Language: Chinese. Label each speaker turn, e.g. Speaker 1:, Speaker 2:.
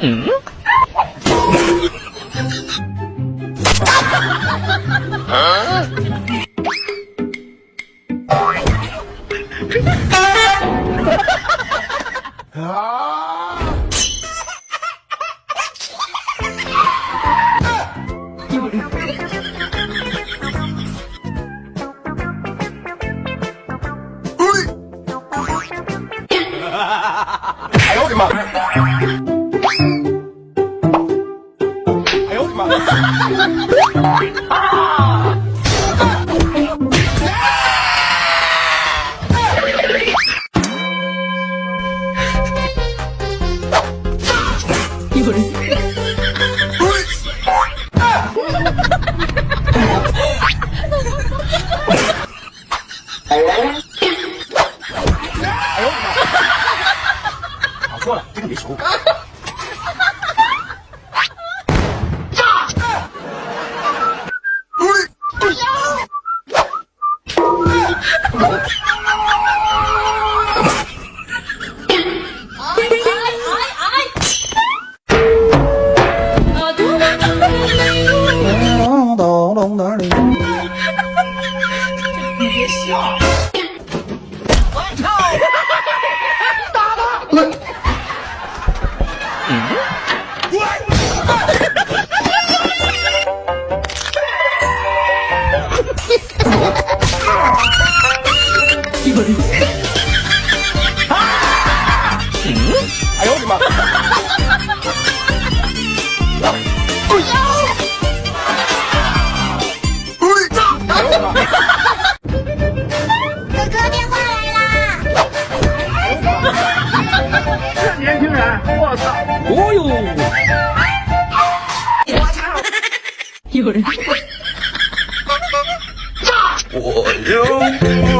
Speaker 1: 嗯。啊！哎哎呦我的妈！啊！有人。哎呦妈！搞错了，这个没熟。
Speaker 2: 你别笑！我操！打他！嗯？
Speaker 1: 有人！哎呦我的妈！我操！哦呦！我操！有人！炸！我哟！